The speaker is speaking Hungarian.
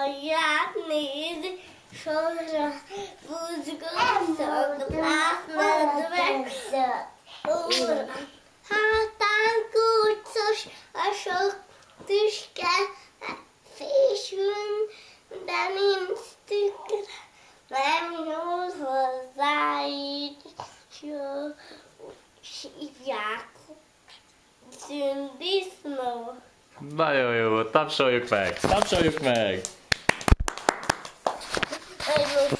Alját nézi, sorra buzgolszak, átmedvek, óra. Hátán kúcos a sok tüske, fésül, de nincs tükre, nem nyúl hozzá így, jó, hívják szündisznó. Nagyon jó, tapsoljuk meg, tapsoljuk meg! Hey, Rufus.